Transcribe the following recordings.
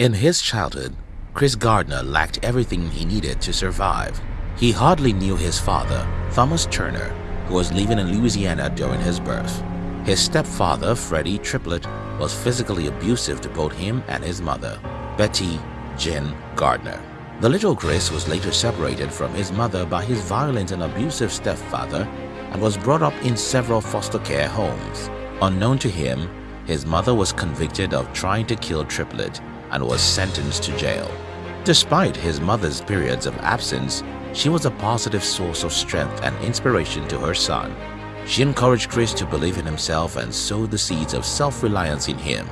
In his childhood, Chris Gardner lacked everything he needed to survive. He hardly knew his father, Thomas Turner, who was living in Louisiana during his birth. His stepfather, Freddie Triplett, was physically abusive to both him and his mother, Bettye Jean Gardner. The little Chris was later separated from his mother by his violent and abusive stepfather and was brought up in several foster care homes. Unknown to him, his mother was convicted of trying to kill Triplett and was sentenced to jail. Despite his mother's periods of absence, she was a positive source of strength and inspiration to her son. She encouraged Chris to believe in himself and sowed the seeds of self-reliance in him.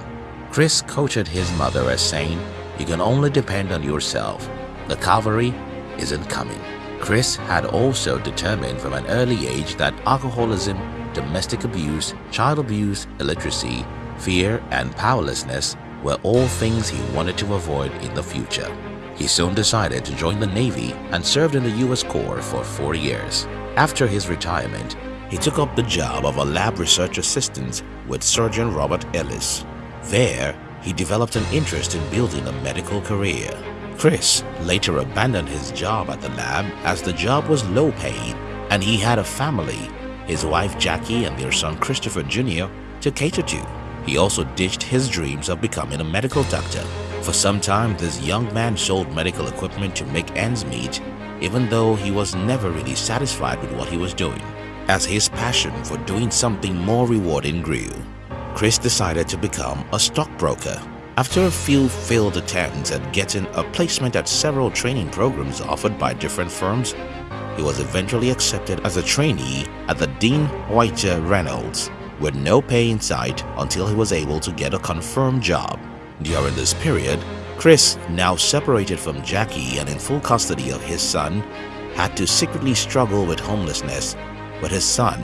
Chris quoted his mother as saying, You can only depend on yourself. The cavalry isn't coming. Chris had also determined from an early age that alcoholism, domestic abuse, child abuse, illiteracy, fear, and powerlessness were all things he wanted to avoid in the future. He soon decided to join the Navy and served in the U.S. Corps for four years. After his retirement, he took up the job of a lab research assistant with Surgeon Robert Ellis. There, he developed an interest in building a medical career. Chris later abandoned his job at the lab as the job was low paid and he had a family, his wife Jackie and their son Christopher Jr. to cater to. He also ditched his dreams of becoming a medical doctor. For some time, this young man sold medical equipment to make ends meet even though he was never really satisfied with what he was doing. As his passion for doing something more rewarding grew, Chris decided to become a stockbroker. After a few failed attempts at getting a placement at several training programs offered by different firms, he was eventually accepted as a trainee at the Dean Witter Reynolds, with no pay in sight until he was able to get a confirmed job. During this period, Chris, now separated from Jackie and in full custody of his son, had to secretly struggle with homelessness with his son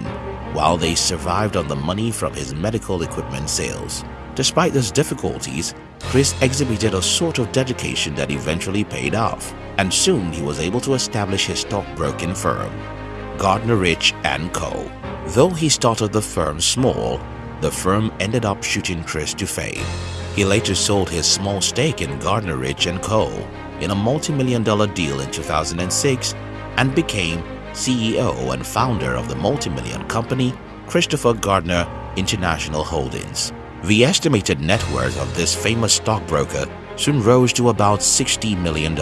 while they survived on the money from his medical equipment sales. Despite those difficulties, Chris exhibited a sort of dedication that eventually paid off, and soon he was able to establish his stockbroking firm, Gardner Rich & Co. Though he started the firm small, the firm ended up shooting Chris to fame. He later sold his small stake in Gardner Rich & Co. in a multi-million dollar deal in 2006 and became CEO and founder of the multi-million company Christopher Gardner International Holdings. The estimated net worth of this famous stockbroker soon rose to about $60 million.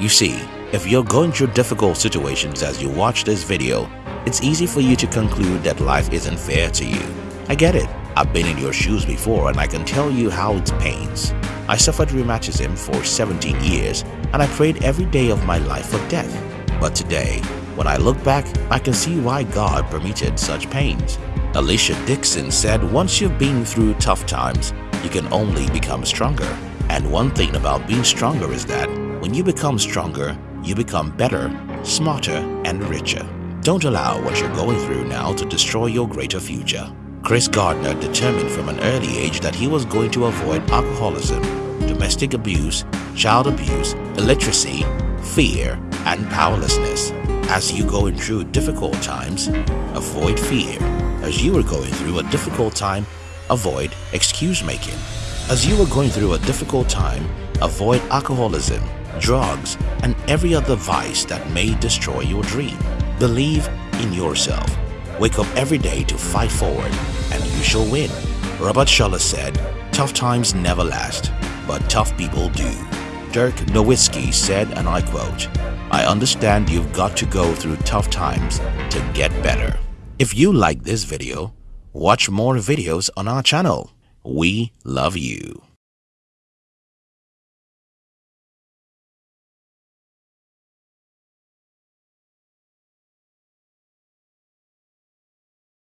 You see, if you're going through difficult situations as you watch this video, it's easy for you to conclude that life isn't fair to you. I get it. I've been in your shoes before and I can tell you how it pains. I suffered rheumatism for 17 years and I prayed every day of my life for death. But today, when I look back, I can see why God permitted such pains. Alicia Dixon said once you've been through tough times, you can only become stronger. And one thing about being stronger is that when you become stronger, you become better, smarter, and richer. Don't allow what you're going through now to destroy your greater future. Chris Gardner determined from an early age that he was going to avoid alcoholism, domestic abuse, child abuse, illiteracy, fear, and powerlessness. As you going through difficult times, avoid fear. As you are going through a difficult time, avoid excuse making. As you are going through a difficult time, avoid alcoholism, drugs, and every other vice that may destroy your dream. Believe in yourself. Wake up every day to fight forward and you shall win. Robert Schuller said, tough times never last, but tough people do. Dirk Nowitzki said, and I quote, I understand you've got to go through tough times to get better. If you like this video, watch more videos on our channel. We love you.